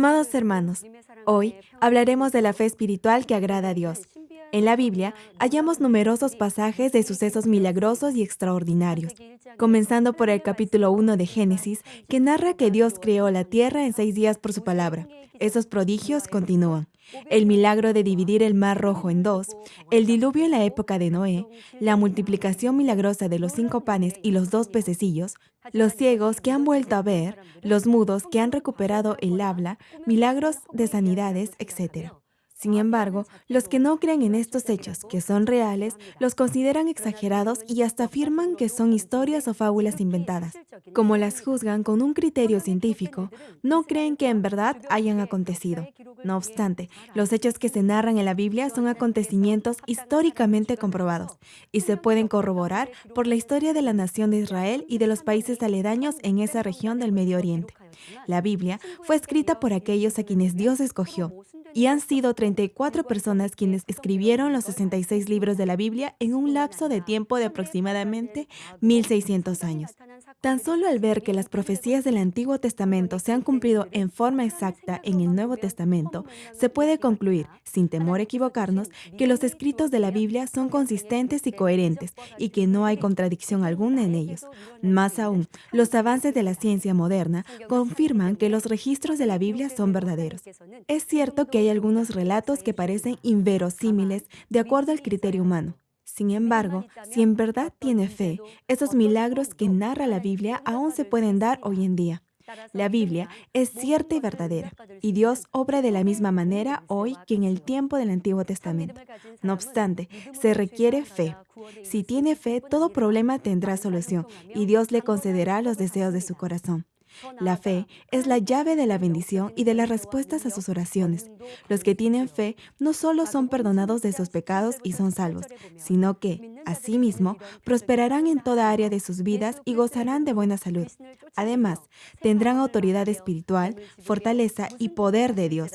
Amados hermanos, hoy hablaremos de la fe espiritual que agrada a Dios. En la Biblia hallamos numerosos pasajes de sucesos milagrosos y extraordinarios, comenzando por el capítulo 1 de Génesis, que narra que Dios creó la tierra en seis días por su palabra. Esos prodigios continúan. El milagro de dividir el mar rojo en dos, el diluvio en la época de Noé, la multiplicación milagrosa de los cinco panes y los dos pececillos, los ciegos que han vuelto a ver, los mudos que han recuperado el habla, milagros de sanidades, etc. Sin embargo, los que no creen en estos hechos, que son reales, los consideran exagerados y hasta afirman que son historias o fábulas inventadas. Como las juzgan con un criterio científico, no creen que en verdad hayan acontecido. No obstante, los hechos que se narran en la Biblia son acontecimientos históricamente comprobados y se pueden corroborar por la historia de la nación de Israel y de los países aledaños en esa región del Medio Oriente. La Biblia fue escrita por aquellos a quienes Dios escogió y han sido 34 personas quienes escribieron los 66 libros de la Biblia en un lapso de tiempo de aproximadamente 1600 años. Tan solo al ver que las profecías del Antiguo Testamento se han cumplido en forma exacta en el Nuevo Testamento, se puede concluir, sin temor a equivocarnos, que los escritos de la Biblia son consistentes y coherentes y que no hay contradicción alguna en ellos. Más aún, los avances de la ciencia moderna confirman que los registros de la Biblia son verdaderos. Es cierto que hay algunos relatos que parecen inverosímiles de acuerdo al criterio humano. Sin embargo, si en verdad tiene fe, esos milagros que narra la Biblia aún se pueden dar hoy en día. La Biblia es cierta y verdadera, y Dios obra de la misma manera hoy que en el tiempo del Antiguo Testamento. No obstante, se requiere fe. Si tiene fe, todo problema tendrá solución, y Dios le concederá los deseos de su corazón. La fe es la llave de la bendición y de las respuestas a sus oraciones. Los que tienen fe no solo son perdonados de sus pecados y son salvos, sino que, asimismo, prosperarán en toda área de sus vidas y gozarán de buena salud. Además, tendrán autoridad espiritual, fortaleza y poder de Dios.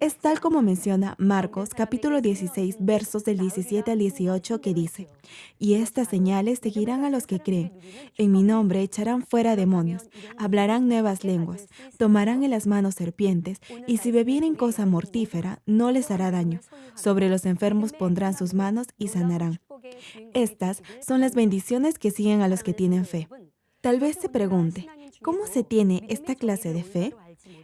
Es tal como menciona Marcos capítulo 16 versos del 17 al 18 que dice, y estas señales seguirán a los que creen. En mi nombre echarán fuera demonios, hablarán nuevas lenguas, tomarán en las manos serpientes, y si bebieren cosa mortífera, no les hará daño. Sobre los enfermos pondrán sus manos y sanarán. Estas son las bendiciones que siguen a los que tienen fe. Tal vez se pregunte, ¿cómo se tiene esta clase de fe?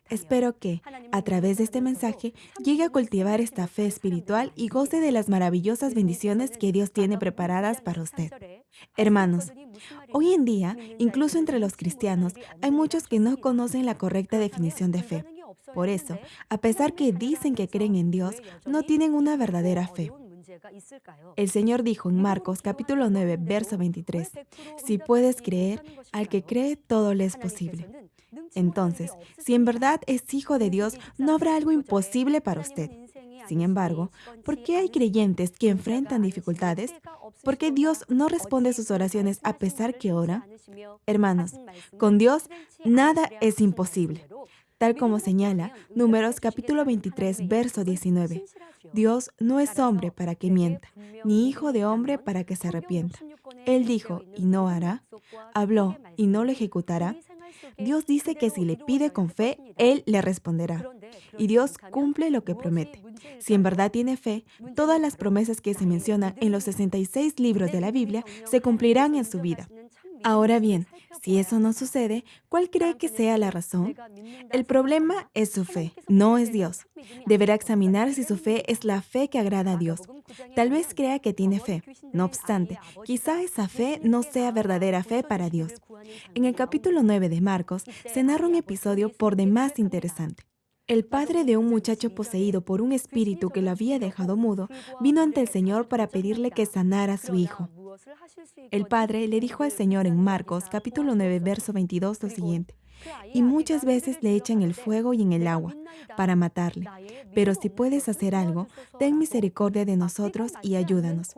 Espero que, a través de este mensaje, llegue a cultivar esta fe espiritual y goce de las maravillosas bendiciones que Dios tiene preparadas para usted. Hermanos, hoy en día, incluso entre los cristianos, hay muchos que no conocen la correcta definición de fe. Por eso, a pesar que dicen que creen en Dios, no tienen una verdadera fe. El Señor dijo en Marcos capítulo 9, verso 23, si puedes creer, al que cree todo le es posible. Entonces, si en verdad es hijo de Dios, no habrá algo imposible para usted. Sin embargo, ¿por qué hay creyentes que enfrentan dificultades? ¿Por qué Dios no responde sus oraciones a pesar que ora? Hermanos, con Dios nada es imposible tal como señala Números capítulo 23, verso 19. Dios no es hombre para que mienta, ni hijo de hombre para que se arrepienta. Él dijo y no hará, habló y no lo ejecutará. Dios dice que si le pide con fe, Él le responderá. Y Dios cumple lo que promete. Si en verdad tiene fe, todas las promesas que se mencionan en los 66 libros de la Biblia se cumplirán en su vida. Ahora bien, si eso no sucede, ¿cuál cree que sea la razón? El problema es su fe, no es Dios. Deberá examinar si su fe es la fe que agrada a Dios. Tal vez crea que tiene fe. No obstante, quizá esa fe no sea verdadera fe para Dios. En el capítulo 9 de Marcos se narra un episodio por demás interesante. El padre de un muchacho poseído por un espíritu que lo había dejado mudo vino ante el Señor para pedirle que sanara a su hijo. El padre le dijo al Señor en Marcos capítulo 9 verso 22 lo siguiente, y muchas veces le echan el fuego y en el agua para matarle, pero si puedes hacer algo, ten misericordia de nosotros y ayúdanos.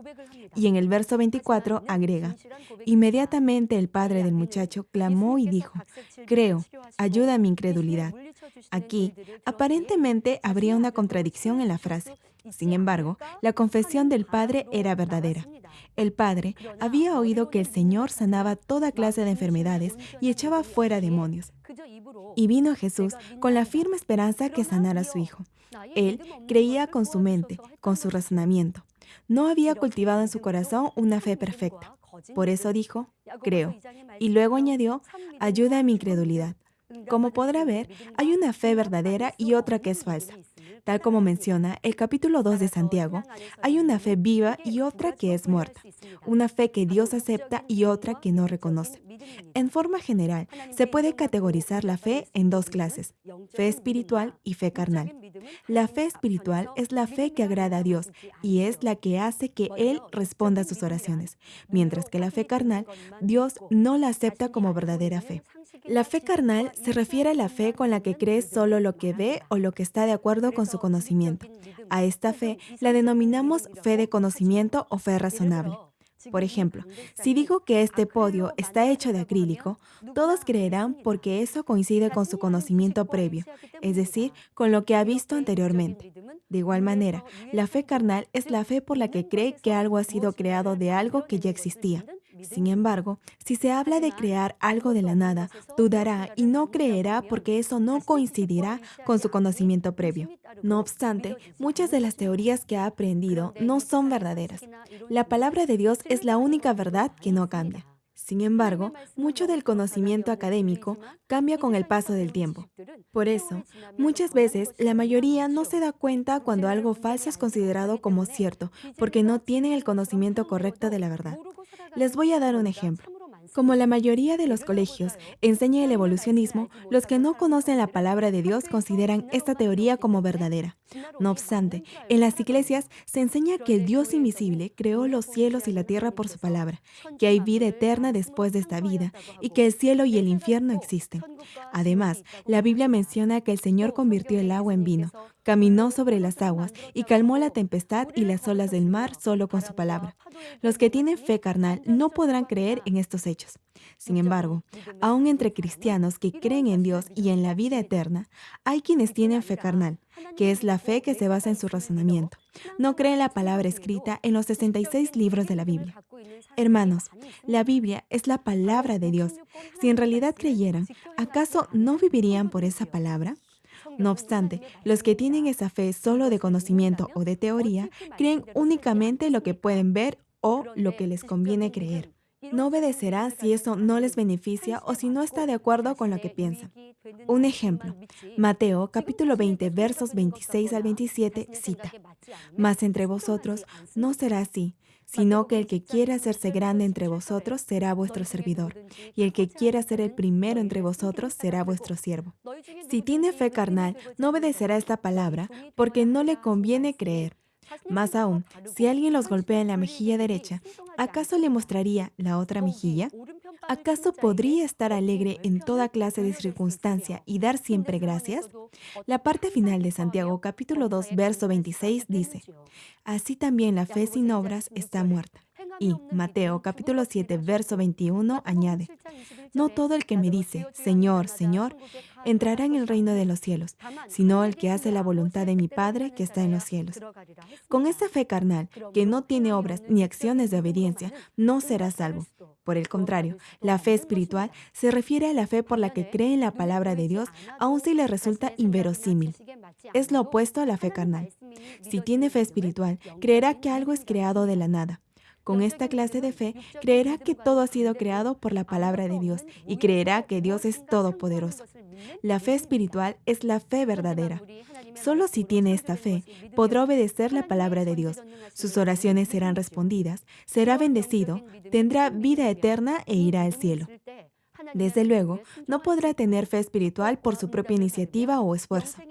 Y en el verso 24 agrega, inmediatamente el padre del muchacho clamó y dijo, creo, ayuda a mi incredulidad. Aquí, aparentemente, habría una contradicción en la frase. Sin embargo, la confesión del padre era verdadera. El padre había oído que el Señor sanaba toda clase de enfermedades y echaba fuera demonios. Y vino Jesús con la firme esperanza que sanara a su hijo. Él creía con su mente, con su razonamiento. No había cultivado en su corazón una fe perfecta. Por eso dijo, creo. Y luego añadió, ayuda a mi incredulidad. Como podrá ver, hay una fe verdadera y otra que es falsa. Tal como menciona el capítulo 2 de Santiago, hay una fe viva y otra que es muerta, una fe que Dios acepta y otra que no reconoce. En forma general, se puede categorizar la fe en dos clases, fe espiritual y fe carnal. La fe espiritual es la fe que agrada a Dios y es la que hace que Él responda a sus oraciones, mientras que la fe carnal, Dios no la acepta como verdadera fe. La fe carnal se refiere a la fe con la que cree solo lo que ve o lo que está de acuerdo con su conocimiento. A esta fe la denominamos fe de conocimiento o fe razonable. Por ejemplo, si digo que este podio está hecho de acrílico, todos creerán porque eso coincide con su conocimiento previo, es decir, con lo que ha visto anteriormente. De igual manera, la fe carnal es la fe por la que cree que algo ha sido creado de algo que ya existía. Sin embargo, si se habla de crear algo de la nada, dudará y no creerá porque eso no coincidirá con su conocimiento previo. No obstante, muchas de las teorías que ha aprendido no son verdaderas. La palabra de Dios es la única verdad que no cambia. Sin embargo, mucho del conocimiento académico cambia con el paso del tiempo. Por eso, muchas veces la mayoría no se da cuenta cuando algo falso es considerado como cierto, porque no tienen el conocimiento correcto de la verdad. Les voy a dar un ejemplo. Como la mayoría de los colegios enseña el evolucionismo, los que no conocen la palabra de Dios consideran esta teoría como verdadera. No obstante, en las iglesias se enseña que el Dios invisible creó los cielos y la tierra por su palabra, que hay vida eterna después de esta vida y que el cielo y el infierno existen. Además, la Biblia menciona que el Señor convirtió el agua en vino, caminó sobre las aguas y calmó la tempestad y las olas del mar solo con su palabra. Los que tienen fe carnal no podrán creer en estos hechos. Sin embargo, aún entre cristianos que creen en Dios y en la vida eterna, hay quienes tienen fe carnal, que es la fe que se basa en su razonamiento. No creen la palabra escrita en los 66 libros de la Biblia. Hermanos, la Biblia es la palabra de Dios. Si en realidad creyeran, ¿acaso no vivirían por esa palabra? No obstante, los que tienen esa fe solo de conocimiento o de teoría creen únicamente lo que pueden ver o lo que les conviene creer. No obedecerá si eso no les beneficia o si no está de acuerdo con lo que piensan. Un ejemplo, Mateo capítulo 20 versos 26 al 27 cita, Mas entre vosotros no será así, sino que el que quiera hacerse grande entre vosotros será vuestro servidor, y el que quiera ser el primero entre vosotros será vuestro siervo. Si tiene fe carnal, no obedecerá esta palabra, porque no le conviene creer. Más aún, si alguien los golpea en la mejilla derecha, ¿acaso le mostraría la otra mejilla? ¿Acaso podría estar alegre en toda clase de circunstancia y dar siempre gracias? La parte final de Santiago capítulo 2 verso 26 dice, Así también la fe sin obras está muerta. Y Mateo capítulo 7 verso 21 añade, No todo el que me dice, Señor, Señor, entrará en el reino de los cielos, sino el que hace la voluntad de mi Padre que está en los cielos. Con esta fe carnal, que no tiene obras ni acciones de obediencia, no será salvo. Por el contrario, la fe espiritual se refiere a la fe por la que cree en la palabra de Dios, aun si le resulta inverosímil. Es lo opuesto a la fe carnal. Si tiene fe espiritual, creerá que algo es creado de la nada. Con esta clase de fe, creerá que todo ha sido creado por la palabra de Dios y creerá que Dios es todopoderoso. La fe espiritual es la fe verdadera. Solo si tiene esta fe, podrá obedecer la palabra de Dios. Sus oraciones serán respondidas, será bendecido, tendrá vida eterna e irá al cielo. Desde luego, no podrá tener fe espiritual por su propia iniciativa o esfuerzo.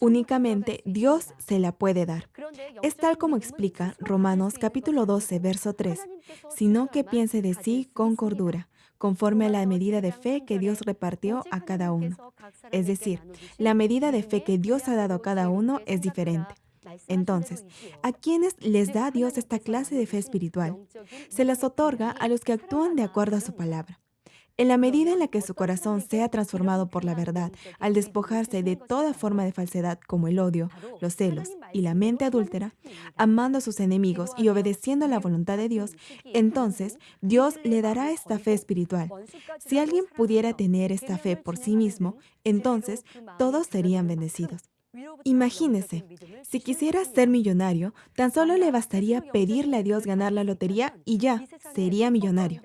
Únicamente Dios se la puede dar. Es tal como explica Romanos capítulo 12, verso 3, sino que piense de sí con cordura, conforme a la medida de fe que Dios repartió a cada uno. Es decir, la medida de fe que Dios ha dado a cada uno es diferente. Entonces, ¿a quiénes les da Dios esta clase de fe espiritual? Se las otorga a los que actúan de acuerdo a su palabra. En la medida en la que su corazón sea transformado por la verdad, al despojarse de toda forma de falsedad como el odio, los celos y la mente adúltera, amando a sus enemigos y obedeciendo la voluntad de Dios, entonces Dios le dará esta fe espiritual. Si alguien pudiera tener esta fe por sí mismo, entonces todos serían bendecidos. Imagínese, si quisiera ser millonario, tan solo le bastaría pedirle a Dios ganar la lotería y ya, sería millonario.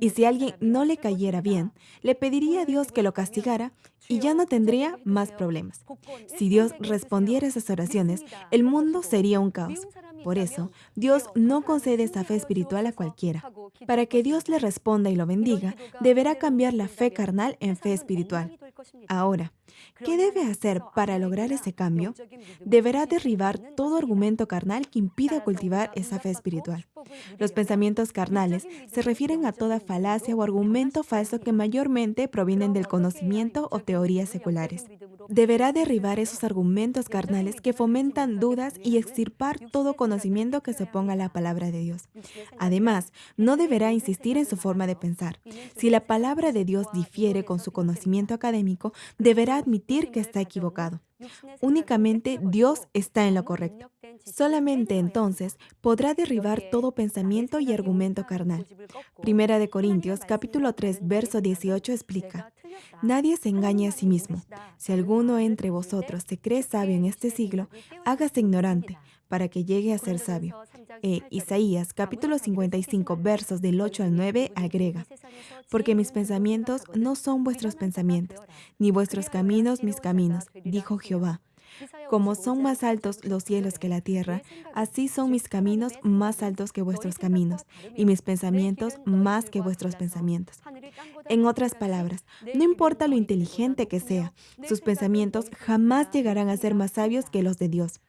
Y si alguien no le cayera bien, le pediría a Dios que lo castigara y ya no tendría más problemas. Si Dios respondiera esas oraciones, el mundo sería un caos. Por eso, Dios no concede esa fe espiritual a cualquiera. Para que Dios le responda y lo bendiga, deberá cambiar la fe carnal en fe espiritual. Ahora, ¿qué debe hacer para lograr ese cambio? Deberá derribar todo argumento carnal que impida cultivar esa fe espiritual. Los pensamientos carnales se refieren a toda falacia o argumento falso que mayormente provienen del conocimiento o teorías seculares. Deberá derribar esos argumentos carnales que fomentan dudas y extirpar todo conocimiento que se oponga a la palabra de Dios. Además, no deberá insistir en su forma de pensar. Si la palabra de Dios difiere con su conocimiento académico, deberá que está equivocado. Únicamente Dios está en lo correcto. Solamente entonces podrá derribar todo pensamiento y argumento carnal. Primera de Corintios capítulo 3 verso 18 explica, Nadie se engañe a sí mismo. Si alguno entre vosotros se cree sabio en este siglo, hágase ignorante para que llegue a ser sabio. E Isaías capítulo 55 versos del 8 al 9 agrega, porque mis pensamientos no son vuestros pensamientos, ni vuestros caminos mis caminos, dijo Jehová. Como son más altos los cielos que la tierra, así son mis caminos más altos que vuestros caminos, y mis pensamientos más que vuestros pensamientos. En otras palabras, no importa lo inteligente que sea, sus pensamientos jamás llegarán a ser más sabios que los de Dios.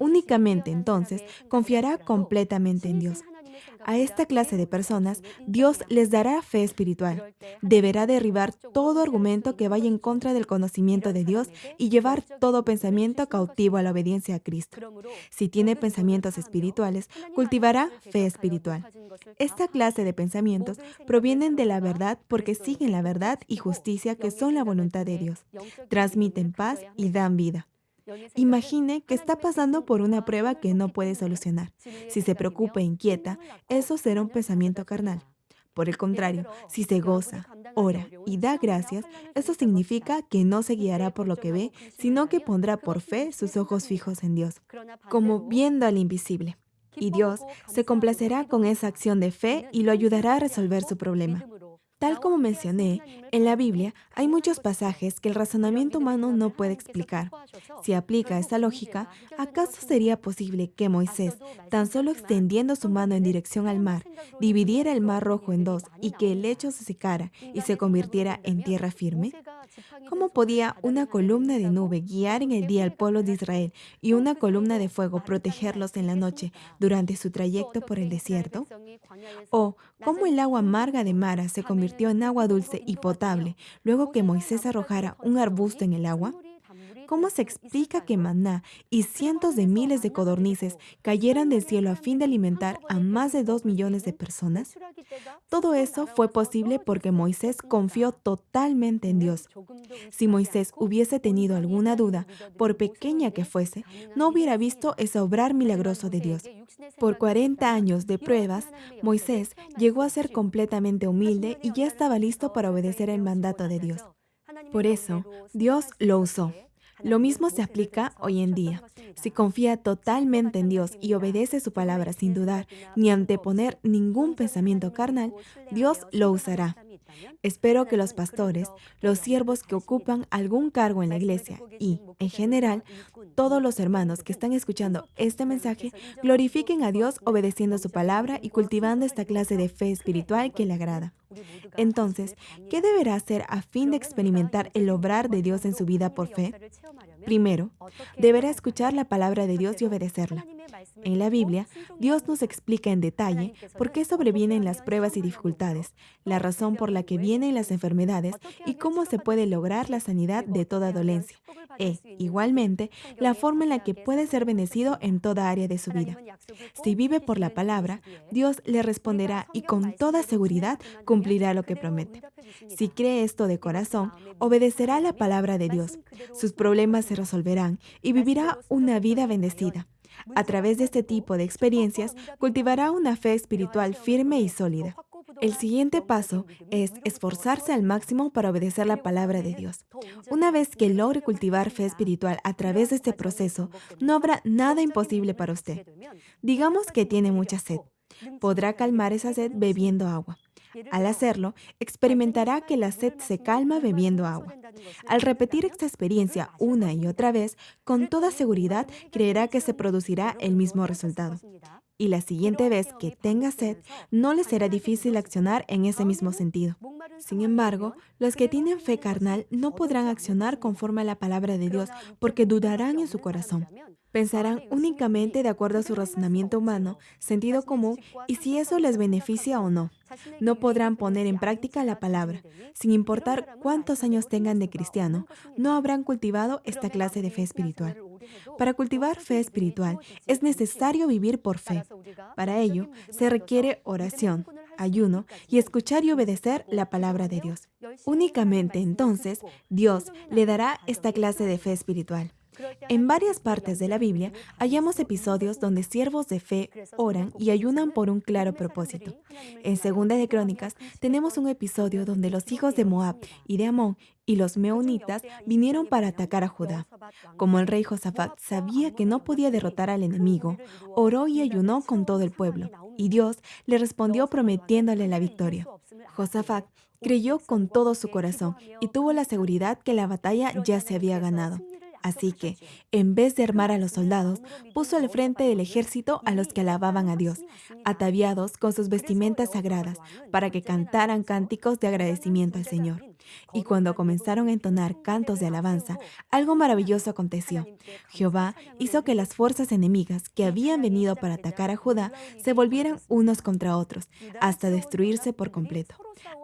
Únicamente entonces confiará completamente en Dios. A esta clase de personas, Dios les dará fe espiritual. Deberá derribar todo argumento que vaya en contra del conocimiento de Dios y llevar todo pensamiento cautivo a la obediencia a Cristo. Si tiene pensamientos espirituales, cultivará fe espiritual. Esta clase de pensamientos provienen de la verdad porque siguen la verdad y justicia que son la voluntad de Dios. Transmiten paz y dan vida. Imagine que está pasando por una prueba que no puede solucionar. Si se preocupa e inquieta, eso será un pensamiento carnal. Por el contrario, si se goza, ora y da gracias, eso significa que no se guiará por lo que ve, sino que pondrá por fe sus ojos fijos en Dios, como viendo al invisible. Y Dios se complacerá con esa acción de fe y lo ayudará a resolver su problema. Tal como mencioné, en la Biblia hay muchos pasajes que el razonamiento humano no puede explicar. Si aplica esa lógica, ¿acaso sería posible que Moisés, tan solo extendiendo su mano en dirección al mar, dividiera el mar rojo en dos y que el lecho se secara y se convirtiera en tierra firme? ¿Cómo podía una columna de nube guiar en el día al pueblo de Israel y una columna de fuego protegerlos en la noche durante su trayecto por el desierto? ¿O cómo el agua amarga de Mara se convirtió en agua dulce y potable luego que Moisés arrojara un arbusto en el agua? ¿Cómo se explica que maná y cientos de miles de codornices cayeran del cielo a fin de alimentar a más de dos millones de personas? Todo eso fue posible porque Moisés confió totalmente en Dios. Si Moisés hubiese tenido alguna duda, por pequeña que fuese, no hubiera visto ese obrar milagroso de Dios. Por 40 años de pruebas, Moisés llegó a ser completamente humilde y ya estaba listo para obedecer el mandato de Dios. Por eso, Dios lo usó. Lo mismo se aplica hoy en día. Si confía totalmente en Dios y obedece su palabra sin dudar ni anteponer ningún pensamiento carnal, Dios lo usará. Espero que los pastores, los siervos que ocupan algún cargo en la iglesia y, en general, todos los hermanos que están escuchando este mensaje glorifiquen a Dios obedeciendo su palabra y cultivando esta clase de fe espiritual que le agrada. Entonces, ¿qué deberá hacer a fin de experimentar el obrar de Dios en su vida por fe? Primero, deberá escuchar la palabra de Dios y obedecerla. En la Biblia, Dios nos explica en detalle por qué sobrevienen las pruebas y dificultades, la razón por la que vienen las enfermedades y cómo se puede lograr la sanidad de toda dolencia. E, igualmente, la forma en la que puede ser bendecido en toda área de su vida. Si vive por la palabra, Dios le responderá y con toda seguridad cumplirá lo que promete. Si cree esto de corazón, obedecerá la palabra de Dios. Sus problemas se resolverán y vivirá una vida bendecida. A través de este tipo de experiencias, cultivará una fe espiritual firme y sólida. El siguiente paso es esforzarse al máximo para obedecer la palabra de Dios. Una vez que logre cultivar fe espiritual a través de este proceso, no habrá nada imposible para usted. Digamos que tiene mucha sed. Podrá calmar esa sed bebiendo agua. Al hacerlo, experimentará que la sed se calma bebiendo agua. Al repetir esta experiencia una y otra vez, con toda seguridad creerá que se producirá el mismo resultado. Y la siguiente vez que tenga sed, no le será difícil accionar en ese mismo sentido. Sin embargo, los que tienen fe carnal no podrán accionar conforme a la palabra de Dios porque dudarán en su corazón. Pensarán únicamente de acuerdo a su razonamiento humano, sentido común y si eso les beneficia o no. No podrán poner en práctica la palabra. Sin importar cuántos años tengan de cristiano, no habrán cultivado esta clase de fe espiritual. Para cultivar fe espiritual es necesario vivir por fe. Para ello se requiere oración, ayuno y escuchar y obedecer la palabra de Dios. Únicamente entonces Dios le dará esta clase de fe espiritual. En varias partes de la Biblia hallamos episodios donde siervos de fe oran y ayunan por un claro propósito. En Segunda de Crónicas tenemos un episodio donde los hijos de Moab y de Amón y los meonitas vinieron para atacar a Judá. Como el rey Josafat sabía que no podía derrotar al enemigo, oró y ayunó con todo el pueblo, y Dios le respondió prometiéndole la victoria. Josafat creyó con todo su corazón y tuvo la seguridad que la batalla ya se había ganado. Así que, en vez de armar a los soldados, puso al frente del ejército a los que alababan a Dios, ataviados con sus vestimentas sagradas, para que cantaran cánticos de agradecimiento al Señor. Y cuando comenzaron a entonar cantos de alabanza, algo maravilloso aconteció. Jehová hizo que las fuerzas enemigas que habían venido para atacar a Judá se volvieran unos contra otros, hasta destruirse por completo.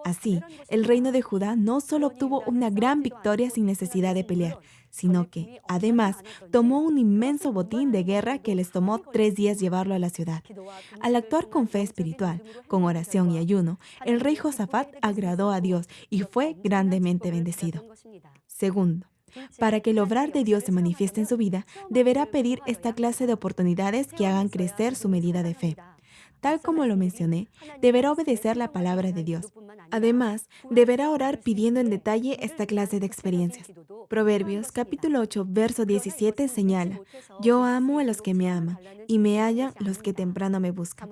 Así, el reino de Judá no solo obtuvo una gran victoria sin necesidad de pelear, sino que, además, tomó un inmenso botín de guerra que les tomó tres días llevarlo a la ciudad. Al actuar con fe espiritual, con oración y ayuno, el rey Josafat agradó a Dios y fue grandemente bendecido. Segundo, para que el obrar de Dios se manifieste en su vida, deberá pedir esta clase de oportunidades que hagan crecer su medida de fe. Tal como lo mencioné, deberá obedecer la palabra de Dios. Además, deberá orar pidiendo en detalle esta clase de experiencias. Proverbios capítulo 8, verso 17 señala, Yo amo a los que me aman y me hallan los que temprano me buscan.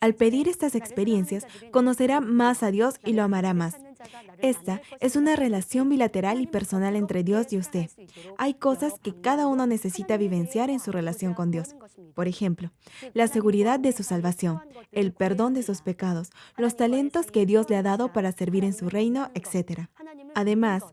Al pedir estas experiencias, conocerá más a Dios y lo amará más. Esta es una relación bilateral y personal entre Dios y usted. Hay cosas que cada uno necesita vivenciar en su relación con Dios. Por ejemplo, la seguridad de su salvación, el perdón de sus pecados, los talentos que Dios le ha dado para servir en su reino, etc. Además,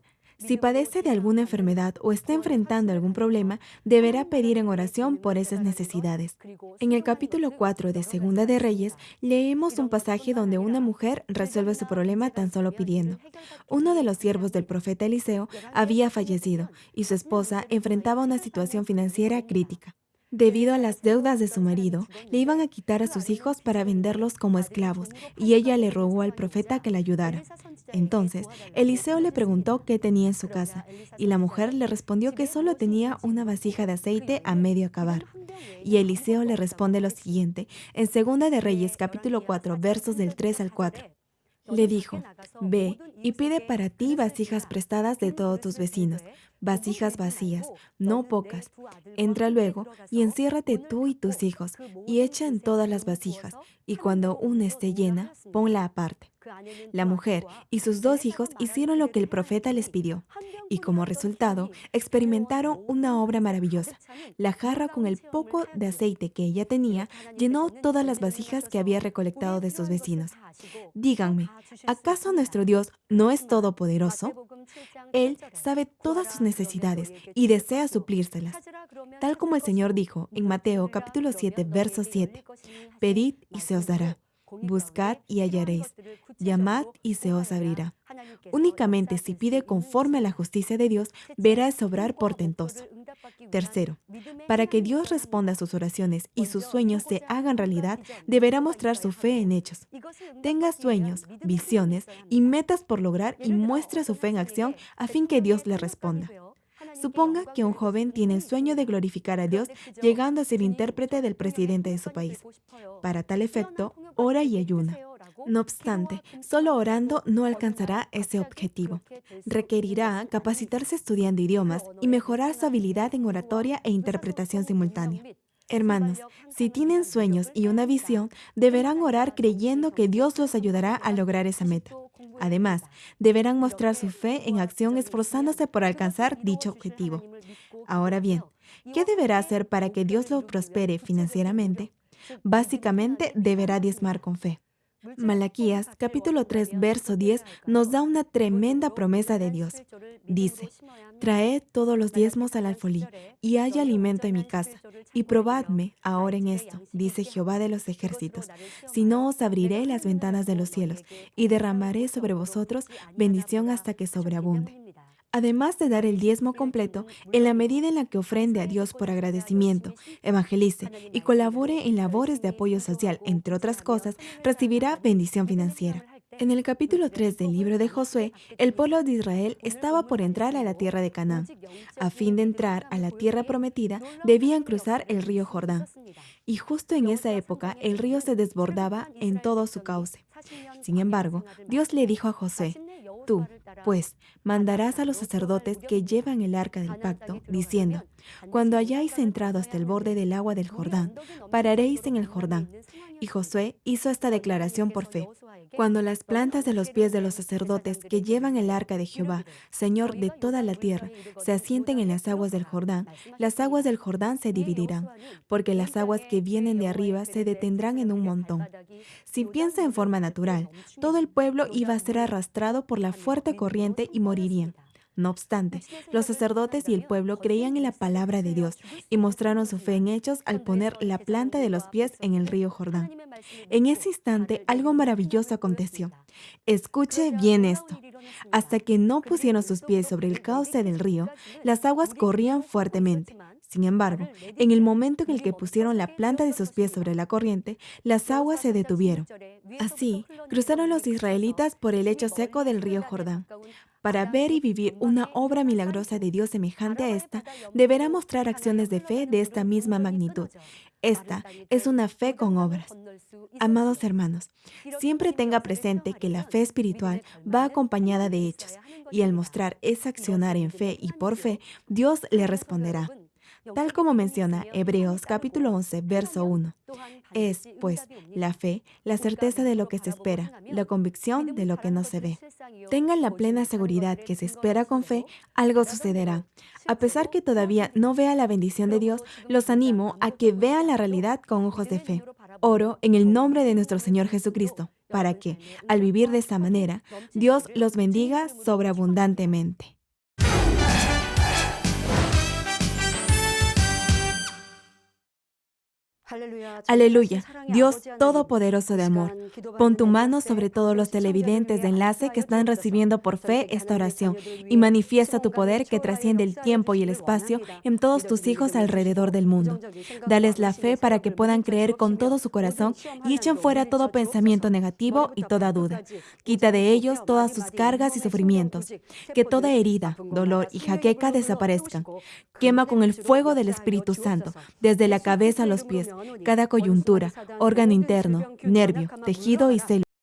si padece de alguna enfermedad o está enfrentando algún problema, deberá pedir en oración por esas necesidades. En el capítulo 4 de Segunda de Reyes, leemos un pasaje donde una mujer resuelve su problema tan solo pidiendo. Uno de los siervos del profeta Eliseo había fallecido y su esposa enfrentaba una situación financiera crítica. Debido a las deudas de su marido, le iban a quitar a sus hijos para venderlos como esclavos, y ella le rogó al profeta que la ayudara. Entonces, Eliseo le preguntó qué tenía en su casa, y la mujer le respondió que solo tenía una vasija de aceite a medio acabar. Y Eliseo le responde lo siguiente, en Segunda de Reyes capítulo 4, versos del 3 al 4. Le dijo, ve y pide para ti vasijas prestadas de todos tus vecinos, vasijas vacías, no pocas. Entra luego y enciérrate tú y tus hijos, y echa en todas las vasijas, y cuando una esté llena, ponla aparte. La mujer y sus dos hijos hicieron lo que el profeta les pidió, y como resultado experimentaron una obra maravillosa. La jarra con el poco de aceite que ella tenía llenó todas las vasijas que había recolectado de sus vecinos. Díganme, ¿acaso nuestro Dios no es todopoderoso? Él sabe todas sus necesidades y desea suplírselas. Tal como el Señor dijo en Mateo capítulo 7, verso 7, Pedid y se os dará. Buscad y hallaréis. Llamad y se os abrirá. Únicamente si pide conforme a la justicia de Dios, verá sobrar portentoso. Tercero, para que Dios responda a sus oraciones y sus sueños se hagan realidad, deberá mostrar su fe en hechos. Tenga sueños, visiones y metas por lograr y muestre su fe en acción a fin que Dios le responda. Suponga que un joven tiene el sueño de glorificar a Dios llegando a ser intérprete del presidente de su país. Para tal efecto, ora y ayuna. No obstante, solo orando no alcanzará ese objetivo. Requerirá capacitarse estudiando idiomas y mejorar su habilidad en oratoria e interpretación simultánea. Hermanos, si tienen sueños y una visión, deberán orar creyendo que Dios los ayudará a lograr esa meta. Además, deberán mostrar su fe en acción esforzándose por alcanzar dicho objetivo. Ahora bien, ¿qué deberá hacer para que Dios lo prospere financieramente? Básicamente, deberá diezmar con fe. Malaquías capítulo 3 verso 10 nos da una tremenda promesa de Dios. Dice, traed todos los diezmos al alfolí y haya alimento en mi casa. Y probadme ahora en esto, dice Jehová de los ejércitos, si no os abriré las ventanas de los cielos y derramaré sobre vosotros bendición hasta que sobreabunde. Además de dar el diezmo completo, en la medida en la que ofrende a Dios por agradecimiento, evangelice y colabore en labores de apoyo social, entre otras cosas, recibirá bendición financiera. En el capítulo 3 del libro de Josué, el pueblo de Israel estaba por entrar a la tierra de Canaán. A fin de entrar a la tierra prometida, debían cruzar el río Jordán. Y justo en esa época, el río se desbordaba en todo su cauce. Sin embargo, Dios le dijo a Josué, Tú, pues, mandarás a los sacerdotes que llevan el arca del pacto, diciendo, Cuando hayáis entrado hasta el borde del agua del Jordán, pararéis en el Jordán. Y Josué hizo esta declaración por fe. Cuando las plantas de los pies de los sacerdotes que llevan el arca de Jehová, Señor de toda la tierra, se asienten en las aguas del Jordán, las aguas del Jordán se dividirán, porque las aguas que vienen de arriba se detendrán en un montón. Si piensa en forma natural, todo el pueblo iba a ser arrastrado por la fuerte corriente y morirían. No obstante, los sacerdotes y el pueblo creían en la palabra de Dios y mostraron su fe en hechos al poner la planta de los pies en el río Jordán. En ese instante, algo maravilloso aconteció. Escuche bien esto. Hasta que no pusieron sus pies sobre el cauce del río, las aguas corrían fuertemente. Sin embargo, en el momento en el que pusieron la planta de sus pies sobre la corriente, las aguas se detuvieron. Así, cruzaron los israelitas por el lecho seco del río Jordán. Para ver y vivir una obra milagrosa de Dios semejante a esta, deberá mostrar acciones de fe de esta misma magnitud. Esta es una fe con obras. Amados hermanos, siempre tenga presente que la fe espiritual va acompañada de hechos, y al mostrar ese accionar en fe y por fe, Dios le responderá. Tal como menciona Hebreos capítulo 11, verso 1. Es, pues, la fe, la certeza de lo que se espera, la convicción de lo que no se ve. Tengan la plena seguridad que se espera con fe, algo sucederá. A pesar que todavía no vea la bendición de Dios, los animo a que vean la realidad con ojos de fe. Oro en el nombre de nuestro Señor Jesucristo, para que, al vivir de esta manera, Dios los bendiga sobreabundantemente. Aleluya, Dios Todopoderoso de amor. Pon tu mano sobre todos los televidentes de enlace que están recibiendo por fe esta oración y manifiesta tu poder que trasciende el tiempo y el espacio en todos tus hijos alrededor del mundo. Dales la fe para que puedan creer con todo su corazón y echen fuera todo pensamiento negativo y toda duda. Quita de ellos todas sus cargas y sufrimientos. Que toda herida, dolor y jaqueca desaparezcan. Quema con el fuego del Espíritu Santo, desde la cabeza a los pies cada coyuntura, órgano interno, nervio, tejido y célula